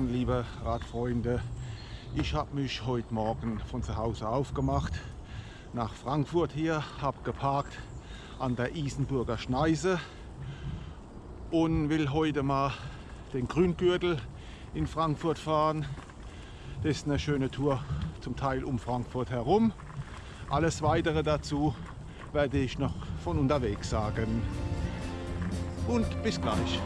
Morgen, liebe Radfreunde. Ich habe mich heute Morgen von zu Hause aufgemacht nach Frankfurt hier, habe geparkt an der Isenburger Schneise und will heute mal den Grüngürtel in Frankfurt fahren. Das ist eine schöne Tour, zum Teil um Frankfurt herum. Alles weitere dazu werde ich noch von unterwegs sagen. Und bis gleich.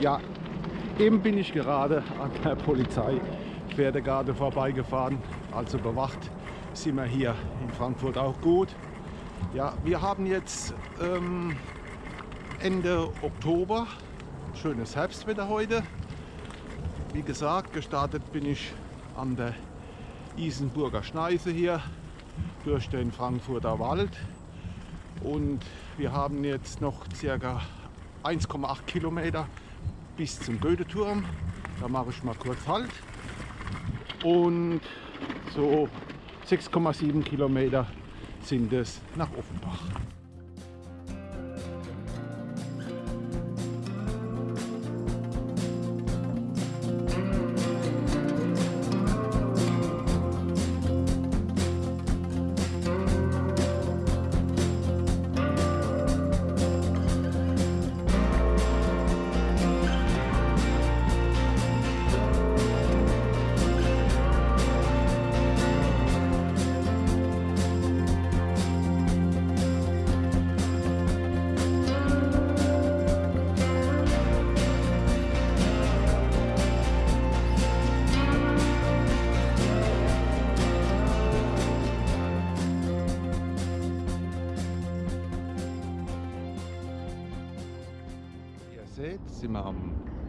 Ja, eben bin ich gerade an der Polizei Pferdegarde vorbeigefahren, also bewacht sind wir hier in Frankfurt auch gut. Ja, wir haben jetzt ähm, Ende Oktober, schönes Herbstwetter heute. Wie gesagt, gestartet bin ich an der Isenburger Schneise hier durch den Frankfurter Wald und wir haben jetzt noch circa 1,8 Kilometer bis zum Goetheturm. Da mache ich mal kurz Halt. Und so 6,7 Kilometer sind es nach Offenbach.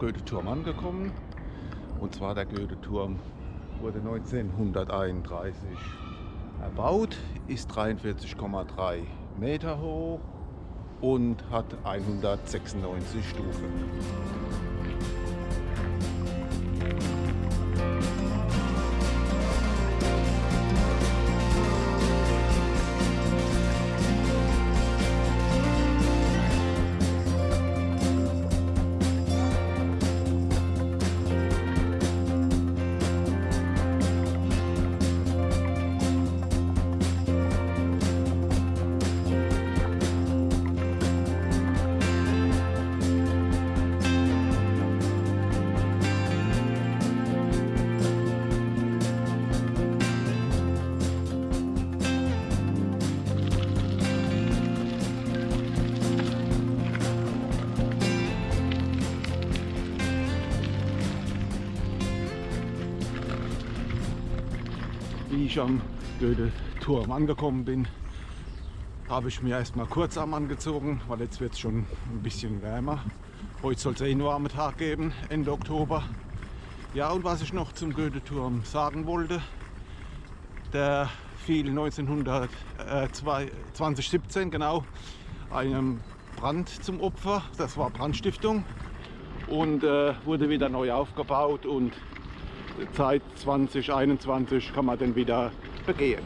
Goethe-Turm angekommen. Und zwar der Goethe-Turm wurde 1931 erbaut, ist 43,3 Meter hoch und hat 196 Stufen. Ich am Goethe-Turm angekommen bin, habe ich mir erstmal Kurzarm angezogen, weil jetzt wird es schon ein bisschen wärmer. Heute soll es eh einen warmen Tag geben, Ende Oktober. Ja, und was ich noch zum Goethe-Turm sagen wollte, der fiel 1900, äh, 2017 genau einem Brand zum Opfer. Das war Brandstiftung und äh, wurde wieder neu aufgebaut und Zeit 2021 kann man den wieder begehen.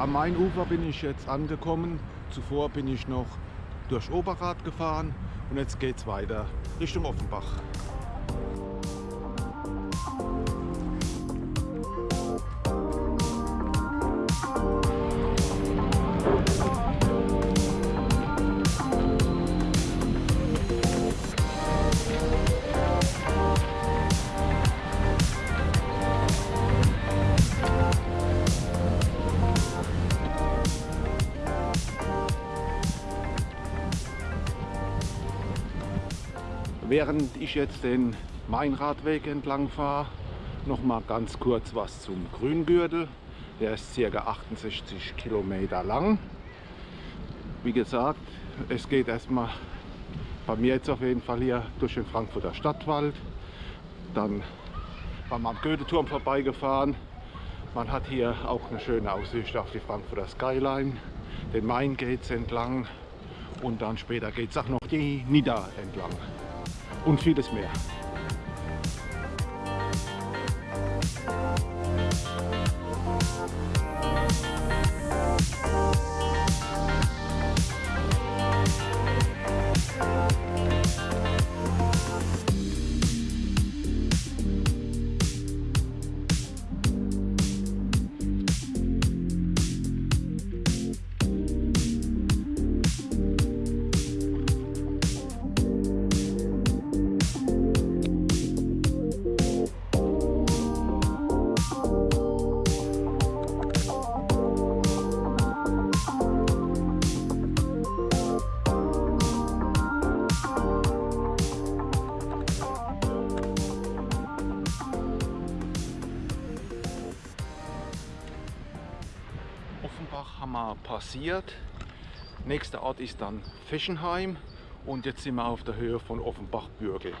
Am Mainufer bin ich jetzt angekommen. Zuvor bin ich noch durch Oberrad gefahren und jetzt geht es weiter Richtung Offenbach. Ich jetzt den Mainradweg entlang fahre, noch mal ganz kurz was zum Grüngürtel. Der ist ca. 68 Kilometer lang. Wie gesagt, es geht erstmal bei mir jetzt auf jeden Fall hier durch den Frankfurter Stadtwald. Dann waren wir am Goetheturm vorbeigefahren. Man hat hier auch eine schöne Aussicht auf die Frankfurter Skyline, den Main Gates entlang und dann später geht es auch noch die Nida entlang und vieles mehr. Haben wir passiert. Nächster Ort ist dann Feschenheim und jetzt sind wir auf der Höhe von Offenbach-Bürgel.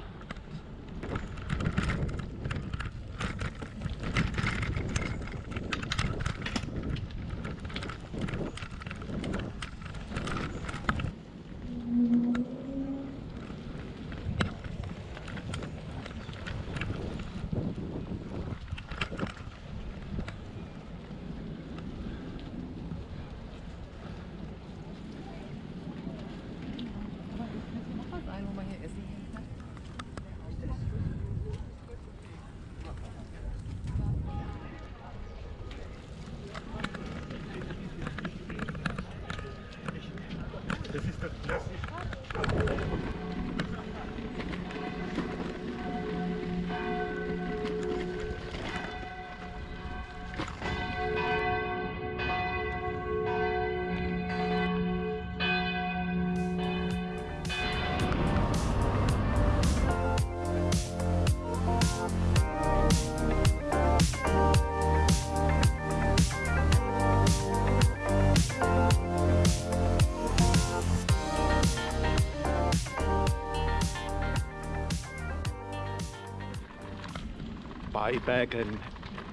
Bei Bergen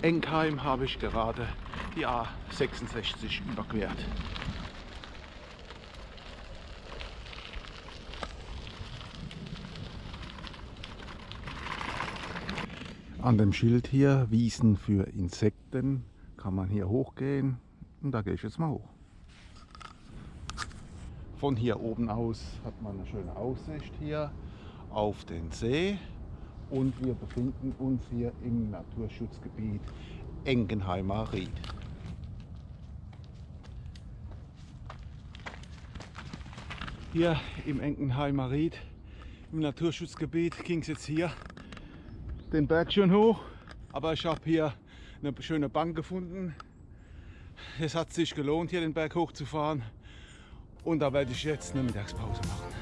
Enkheim habe ich gerade die A66 überquert. An dem Schild hier, Wiesen für Insekten, kann man hier hochgehen und da gehe ich jetzt mal hoch. Von hier oben aus hat man eine schöne Aussicht hier auf den See und wir befinden uns hier im Naturschutzgebiet Engenheimer Ried. Hier im Engenheimer Ried, im Naturschutzgebiet, ging es jetzt hier den Berg schon hoch, aber ich habe hier eine schöne Bank gefunden. Es hat sich gelohnt, hier den Berg hochzufahren und da werde ich jetzt eine Mittagspause machen.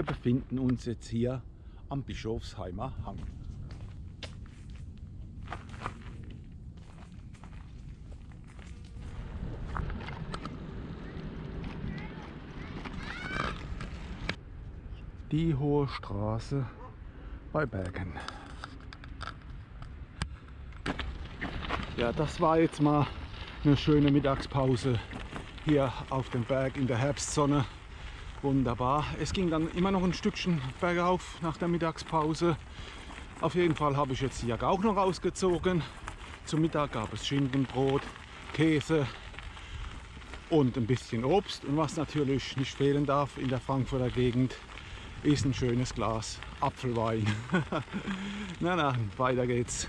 Wir befinden uns jetzt hier am Bischofsheimer Hang. Die Hohe Straße bei Bergen. Ja, das war jetzt mal eine schöne Mittagspause hier auf dem Berg in der Herbstsonne. Wunderbar. Es ging dann immer noch ein Stückchen bergauf nach der Mittagspause. Auf jeden Fall habe ich jetzt die Jacke auch noch ausgezogen. Zum Mittag gab es Schinkenbrot, Käse und ein bisschen Obst. Und was natürlich nicht fehlen darf in der Frankfurter Gegend, ist ein schönes Glas Apfelwein. na, na, weiter geht's.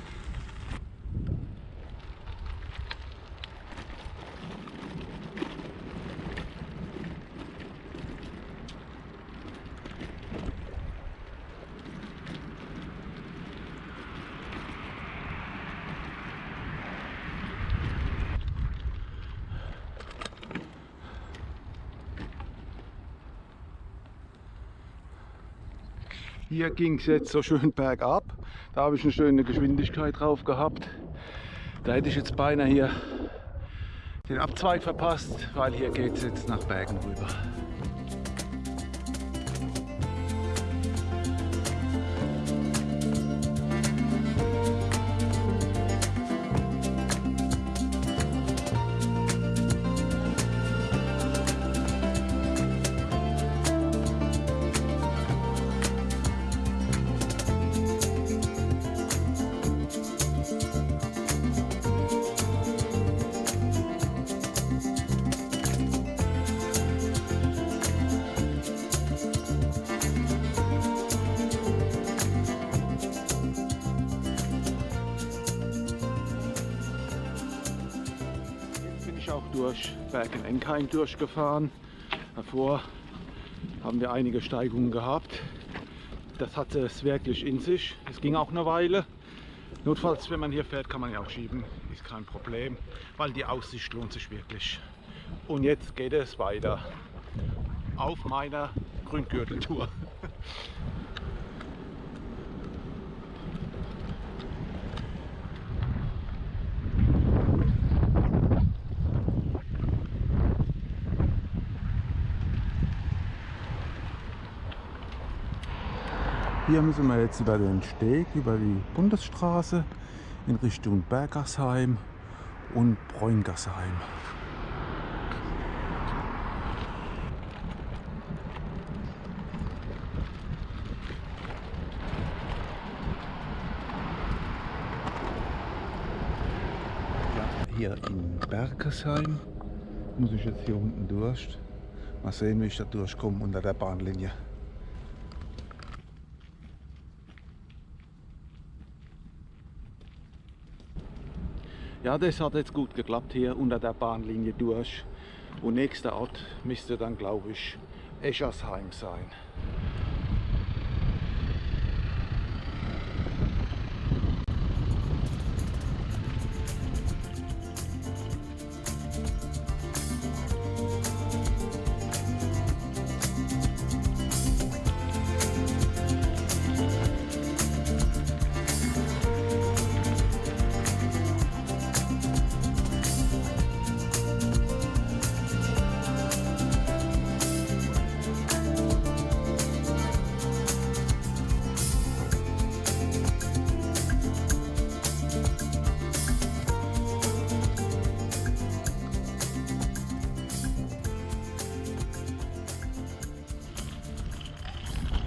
Hier ging es jetzt so schön bergab. Da habe ich eine schöne Geschwindigkeit drauf gehabt. Da hätte ich jetzt beinahe hier den Abzweig verpasst, weil hier geht es jetzt nach Bergen rüber. Durch Bergen-Enkheim durchgefahren. Davor haben wir einige Steigungen gehabt. Das hatte es wirklich in sich. Es ging auch eine Weile. Notfalls, wenn man hier fährt, kann man ja auch schieben. Ist kein Problem, weil die Aussicht lohnt sich wirklich. Und jetzt geht es weiter auf meiner Grüngürteltour. Hier müssen wir jetzt über den Steg, über die Bundesstraße in Richtung Bergersheim und Bräungersheim. Hier in Bergersheim muss ich jetzt hier unten durch. Mal sehen, wie ich da durchkomme unter der Bahnlinie. Ja, das hat jetzt gut geklappt hier unter der Bahnlinie durch. Und nächster Ort müsste dann, glaube ich, Eschersheim sein.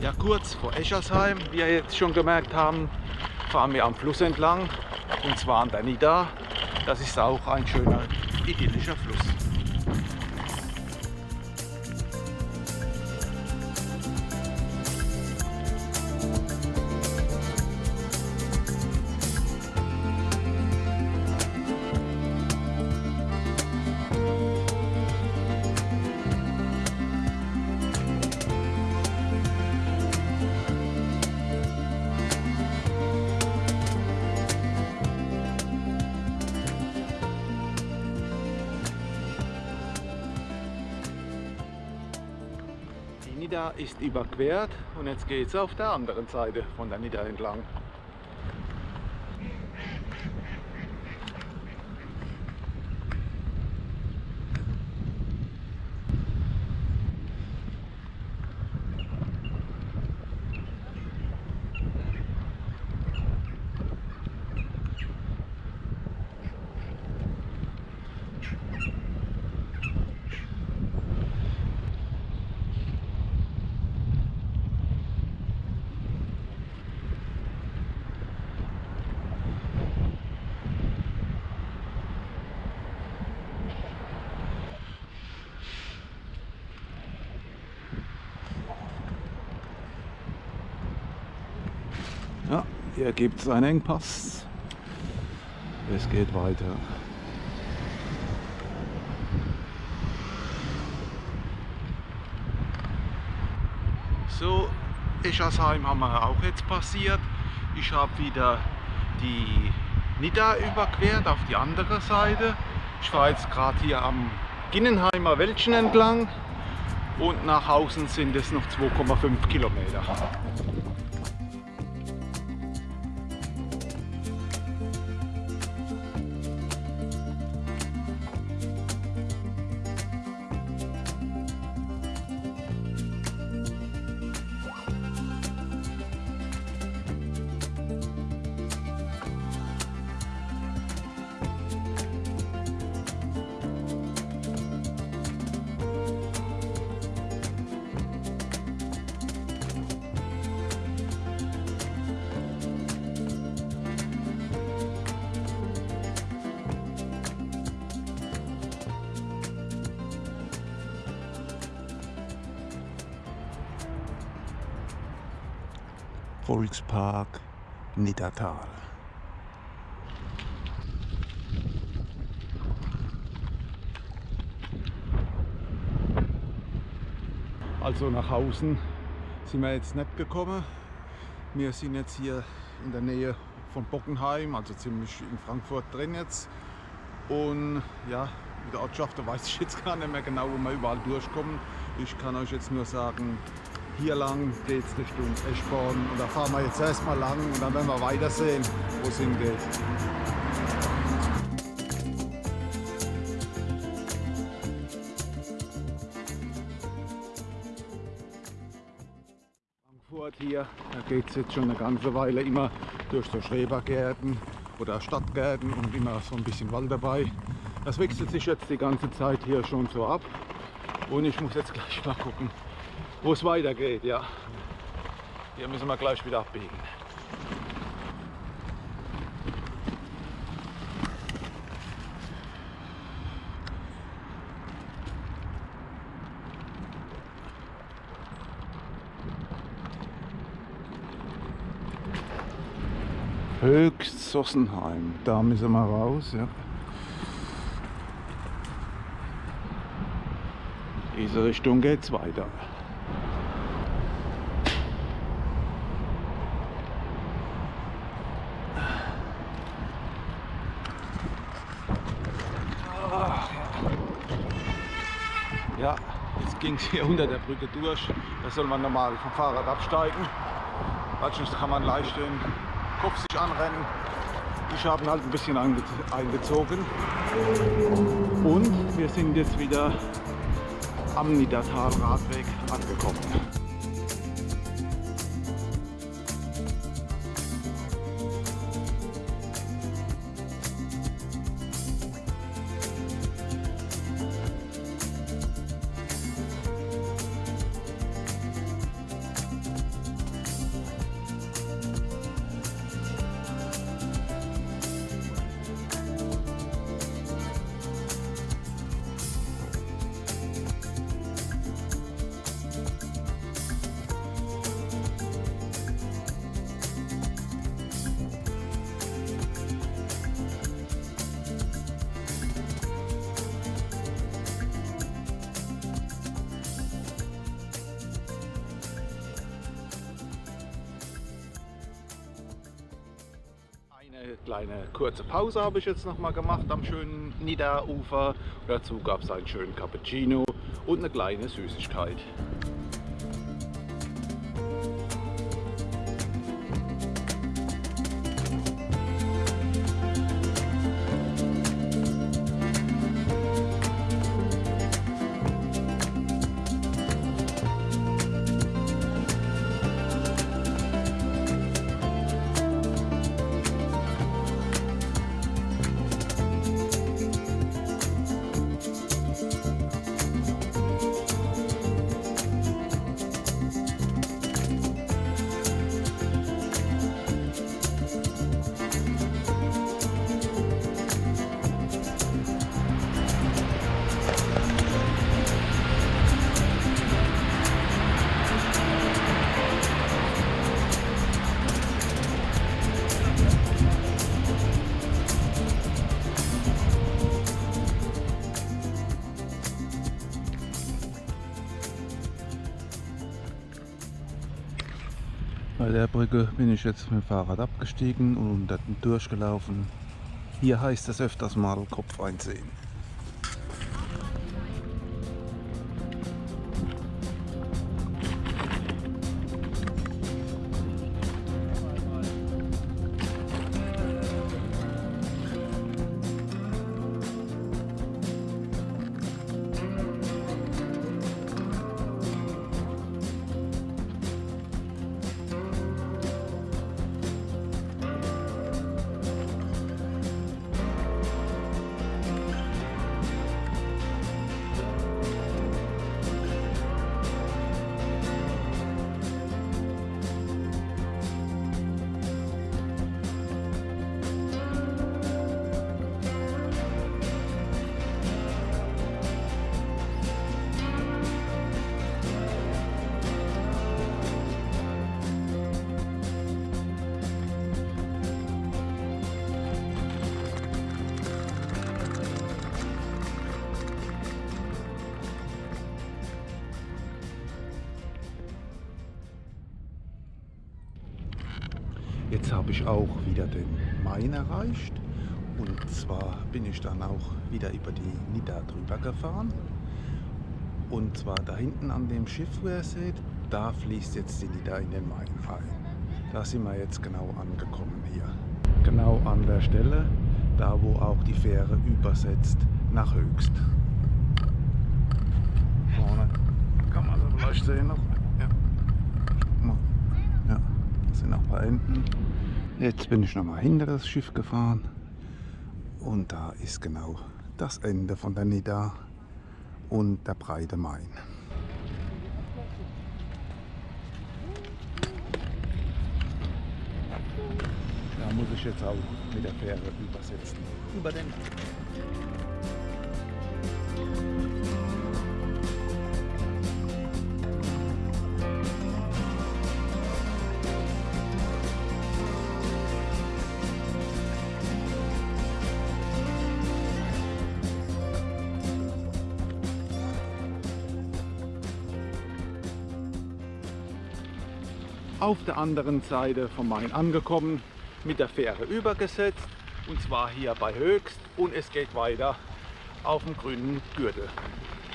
Ja, kurz vor Eschersheim, wie ihr jetzt schon gemerkt haben, fahren wir am Fluss entlang und zwar an der Nida. Das ist auch ein schöner idyllischer Nidda ist überquert und jetzt geht es auf der anderen Seite von der Nidda entlang. Ja, hier gibt es einen Engpass. Es geht weiter. So, Eschersheim haben wir auch jetzt passiert. Ich habe wieder die Nidda überquert auf die andere Seite. Ich fahre jetzt gerade hier am Ginnenheimer Wäldchen entlang und nach außen sind es noch 2,5 Kilometer. Volkspark Niddatal. Also nach außen sind wir jetzt nicht gekommen. Wir sind jetzt hier in der Nähe von Bockenheim, also ziemlich in Frankfurt drin jetzt. Und ja, in der Ortschaft, da weiß ich jetzt gar nicht mehr genau, wo wir überall durchkommen. Ich kann euch jetzt nur sagen, hier lang geht es Richtung Eschborn und da fahren wir jetzt erstmal lang und dann werden wir weitersehen, wo es hingeht. Frankfurt hier, da geht es jetzt schon eine ganze Weile immer durch so Schrebergärten oder Stadtgärten und immer so ein bisschen Wald dabei. Das wechselt sich jetzt die ganze Zeit hier schon so ab und ich muss jetzt gleich mal gucken, wo es weitergeht. Ja. Hier müssen wir gleich wieder abbiegen. Höchst Sossenheim, da müssen wir raus. Ja. Diese Richtung geht's weiter. Ja, es hier unter der Brücke durch. Da soll man normal vom Fahrrad absteigen. Sonst kann man leicht den Kopf sich anrennen. Ich habe ihn halt ein bisschen eingezogen. Und wir sind jetzt wieder am Niedertal Radweg angekommen. Kleine kurze Pause habe ich jetzt noch mal gemacht am schönen Nidda-Ufer. Dazu gab es einen schönen Cappuccino und eine kleine Süßigkeit. Der Brücke bin ich jetzt mit dem Fahrrad abgestiegen und unter durchgelaufen. Hier heißt es öfters mal Kopf einsehen. Jetzt habe ich auch wieder den Main erreicht. Und zwar bin ich dann auch wieder über die Nidda drüber gefahren. Und zwar da hinten an dem Schiff, wo ihr seht, da fließt jetzt die Nidda in den Main rein. Da sind wir jetzt genau angekommen hier. Genau an der Stelle, da wo auch die Fähre übersetzt nach Höchst. Vorne kann man das vielleicht sehen noch. Ja. Ja, sind noch ein paar Enten. Jetzt bin ich nochmal hinter das Schiff gefahren und da ist genau das Ende von der Nidda und der breite Main. Da muss ich jetzt auch mit der Fähre übersetzen. Über den auf der anderen Seite vom Main angekommen, mit der Fähre übergesetzt und zwar hier bei Höchst und es geht weiter auf dem grünen Gürtel.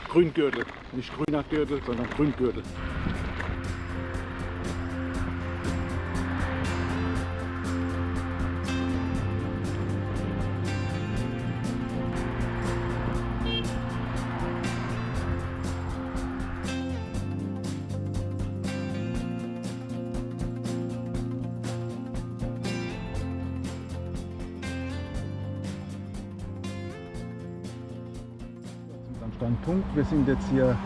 Grüngürtel, nicht grüner Gürtel, sondern Grüngürtel. Wir sind jetzt hier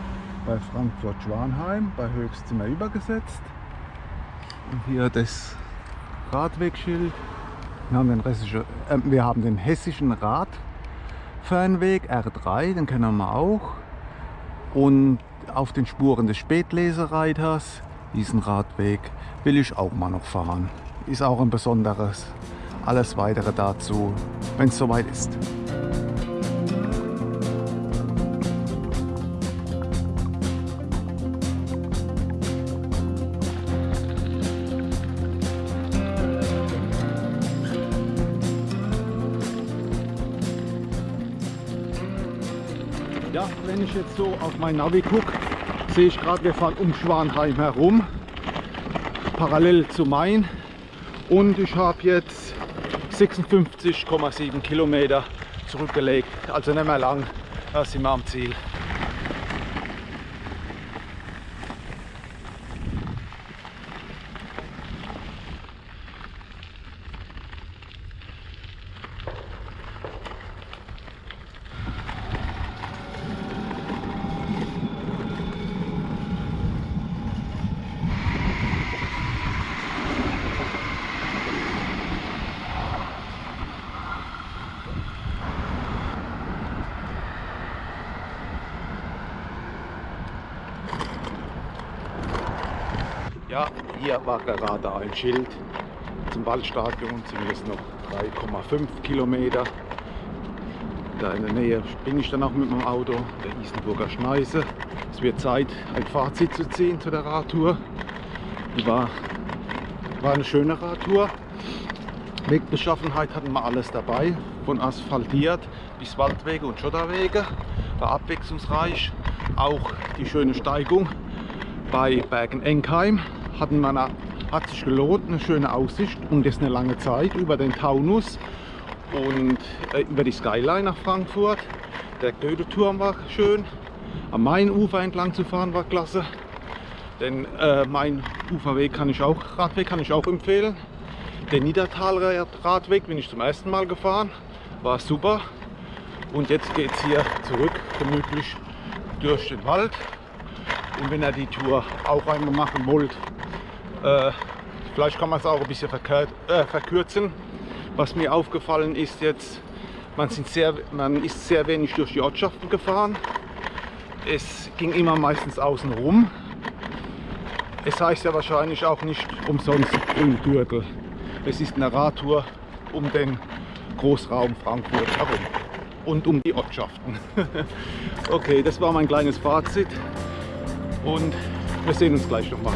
bei Frankfurt-Schwanheim, bei Höchst sind wir übergesetzt. Und hier das Radwegschild. Wir haben den, äh, wir haben den hessischen Radfernweg R3, den kennen wir auch. Und auf den Spuren des Spätlesereiters, diesen Radweg, will ich auch mal noch fahren. Ist auch ein besonderes. Alles weitere dazu, wenn es soweit ist. Ich jetzt so auf mein Navi gucke, sehe ich gerade, wir fahren um Schwanheim herum, parallel zu Main. Und ich habe jetzt 56,7 Kilometer zurückgelegt, also nicht mehr lang, da sind wir am Ziel. Ja, hier war gerade ein Schild zum Waldstadion, jetzt noch 3,5 Kilometer. Da in der Nähe bin ich dann auch mit meinem Auto, der Isenburger Schneise. Es wird Zeit, ein Fazit zu ziehen zu der Radtour. Die war War eine schöne Radtour. Wegbeschaffenheit hatten wir alles dabei, von asphaltiert bis Waldwege und Schotterwege. War abwechslungsreich. Auch die schöne Steigung bei Bergen-Enkheim wir eine, hat sich gelohnt, eine schöne Aussicht und das eine lange Zeit über den Taunus und äh, über die Skyline nach Frankfurt. Der Goethe-Turm war schön. Am Mainufer entlang zu fahren war klasse. Den äh, mein Uferweg kann ich auch, Radweg kann ich auch empfehlen. Den Niedertal-Radweg bin ich zum ersten Mal gefahren, war super. Und jetzt geht es hier zurück, gemütlich durch den Wald. Und wenn ihr die Tour auch einmal machen wollt, äh, vielleicht kann man es auch ein bisschen äh, verkürzen. Was mir aufgefallen ist jetzt, man, sehr, man ist sehr wenig durch die Ortschaften gefahren. Es ging immer meistens außen rum. Es heißt ja wahrscheinlich auch nicht umsonst Grüngürtel. Es ist eine Radtour um den Großraum Frankfurt herum und um die Ortschaften. okay, das war mein kleines Fazit und wir sehen uns gleich nochmal.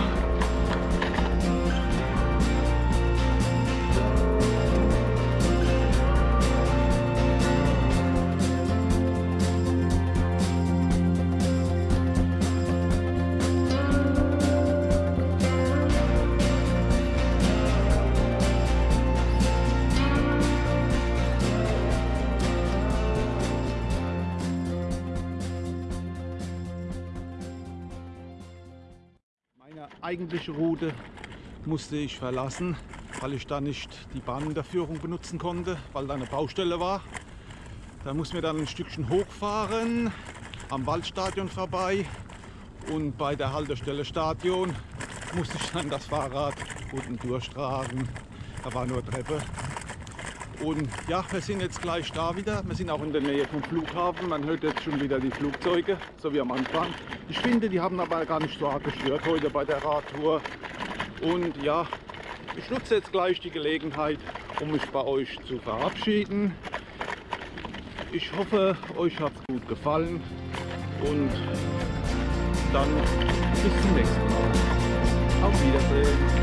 Eigentliche Route musste ich verlassen, weil ich da nicht die Bahnunterführung benutzen konnte, weil da eine Baustelle war. Da mussten wir dann ein Stückchen hochfahren, am Waldstadion vorbei und bei der Haltestelle Stadion musste ich dann das Fahrrad unten durchtragen. Da war nur Treppe. Und ja, wir sind jetzt gleich da wieder. Wir sind auch in der Nähe vom Flughafen. Man hört jetzt schon wieder die Flugzeuge, so wie am Anfang. Ich finde, die haben aber gar nicht so hart gestört heute bei der Radtour. Und ja, ich nutze jetzt gleich die Gelegenheit, um mich bei euch zu verabschieden. Ich hoffe, euch hat es gut gefallen und dann bis zum nächsten Mal. Auf Wiedersehen.